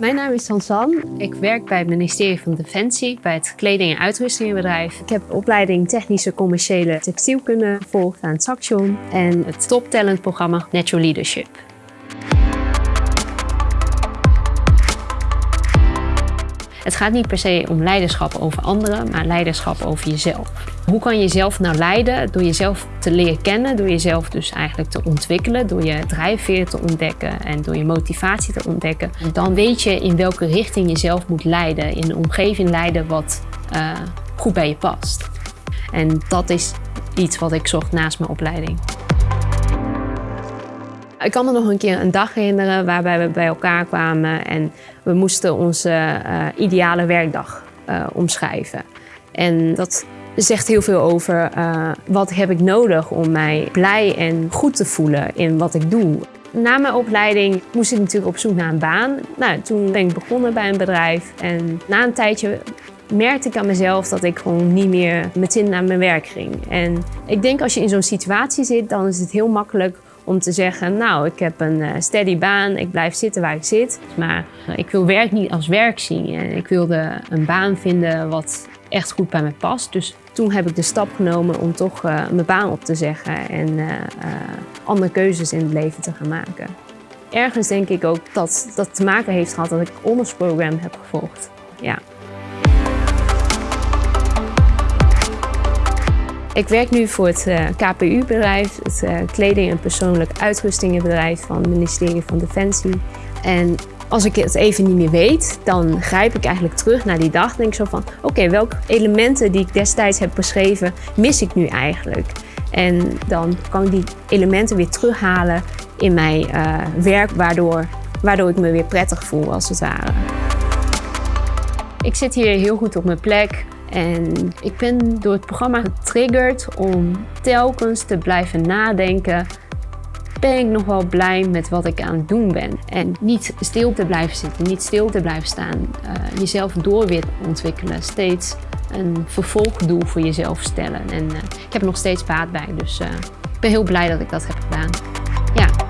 Mijn naam is Sansan. Ik werk bij het ministerie van Defensie bij het kleding- en uitrustingenbedrijf. Ik heb opleiding technische commerciële textielkunde gevolgd aan het Saxion en het top talent programma Natural Leadership. Het gaat niet per se om leiderschap over anderen, maar leiderschap over jezelf. Hoe kan je jezelf nou leiden? Door jezelf te leren kennen, door jezelf dus eigenlijk te ontwikkelen, door je drijfveer te ontdekken en door je motivatie te ontdekken. Dan weet je in welke richting je zelf moet leiden, in een omgeving leiden wat uh, goed bij je past. En dat is iets wat ik zocht naast mijn opleiding. Ik kan me nog een keer een dag herinneren waarbij we bij elkaar kwamen en we moesten onze uh, ideale werkdag uh, omschrijven. En dat zegt heel veel over uh, wat heb ik nodig om mij blij en goed te voelen in wat ik doe. Na mijn opleiding moest ik natuurlijk op zoek naar een baan. Nou, toen ben ik begonnen bij een bedrijf en na een tijdje merkte ik aan mezelf dat ik gewoon niet meer meteen naar mijn werk ging. En ik denk als je in zo'n situatie zit, dan is het heel makkelijk om te zeggen, nou, ik heb een uh, steady baan, ik blijf zitten waar ik zit. Maar uh, ik wil werk niet als werk zien. En ik wilde een baan vinden wat echt goed bij me past. Dus toen heb ik de stap genomen om toch uh, mijn baan op te zeggen en andere keuzes in het leven te gaan maken. Ergens denk ik ook dat dat te maken heeft gehad dat ik ondersprogram heb gevolgd. Ja. Ik werk nu voor het uh, KPU-bedrijf, het uh, kleding- en persoonlijk uitrustingenbedrijf van het ministerie van Defensie. En als ik het even niet meer weet, dan grijp ik eigenlijk terug naar die dag en denk zo van, oké, welke elementen die ik destijds heb beschreven, mis ik nu eigenlijk? En dan kan ik die elementen weer terughalen in mijn uh, werk, waardoor, waardoor ik me weer prettig voel als het ware. Ik zit hier heel goed op mijn plek. En ik ben door het programma getriggerd om telkens te blijven nadenken. Ben ik nog wel blij met wat ik aan het doen ben? En niet stil te blijven zitten, niet stil te blijven staan. Uh, jezelf door weer ontwikkelen. Steeds een vervolgdoel voor jezelf stellen. En uh, ik heb er nog steeds baat bij. Dus uh, ik ben heel blij dat ik dat heb gedaan. Ja.